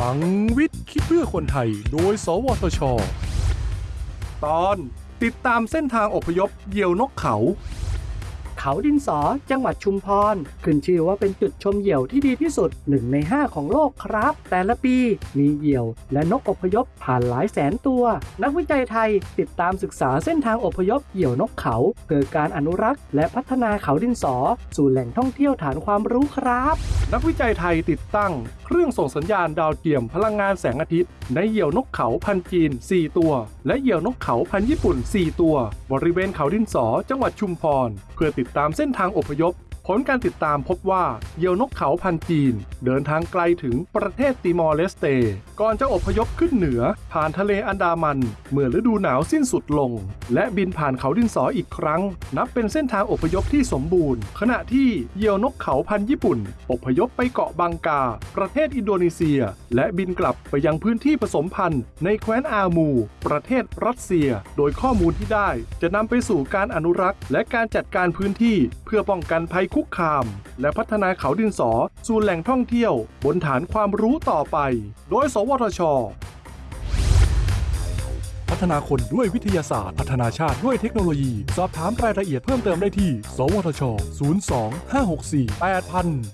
ลังวิทย์คิดเพื่อคนไทย โดย สวทช ตอนติดตามเส้นทางอพยพเหยี่ยวนกเขา เขาดินสอจังหวัดชุมพร ขึ้นชื่อว่าเป็นจุดชมเหยี่ยวที่ดีที่สุดหนึ่งใน 5 ของโลกครับ แต่ละปีมีเหยี่ยวและนกอพยพผ่านหลายแสนตัว นักวิจัยไทยติดตามศึกษาเส้นทางอพยพเหยี่ยวนกเขา เพื่อการอนุรักษ์และพัฒนาเขาดินสอ สู่แหล่งท่องเที่ยวฐานความรู้ครับ นักวิจัยไทยติดตั้งเครื่องส่งสัญญาณดาวเทียมพลังงานแสงอาทิตย์ ในเหยี่ยวนกเขาพันจีน 4 ตัว และเหยี่ยวนกเขาพันญี่ปุ่น 4 ตัว บริเวณเขาดินสอจังหวัดชุมพร เพื่อติดตามเส้นทางอพยพ ผลการติดตามพบว่าเหยี่ยวนกเขาพันจีน เดินทางไกลถึงประเทศติมอร์เลสเต ก่อนจะอพยพขึ้นเหนือ ผ่านทะเลอันดามัน เมื่อฤดูหนาวสิ้นสุดลง และบินผ่านเขาดินสออีกครั้ง นับเป็นเส้นทางอพยพที่สมบูรณ์ ขณะที่เหยี่ยวนกเขาพันญี่ปุ่น อพยพไปเกาะบังกา ประเทศอินโดนีเซีย และบินกลับไปยังพื้นที่ผสมพันธุ์ ในแคว้นอามู ประเทศรัสเซีย โดยข้อมูลที่ได้ จะนำไปสู่การอนุรักษ์ และการจัดการพื้นที่เพื่อป้องกันภัยคุกคาม และพัฒนาเขาดินสอสู่แหล่งท่องเที่ยว บนฐานความรู้ต่อไป โดย สวทช พัฒนาคนด้วยวิทยาศาสตร์ พัฒนาชาติด้วยเทคโนโลยี สอบถามรายละเอียดเพิ่มเติมได้ที่ สวทช 02 564 8000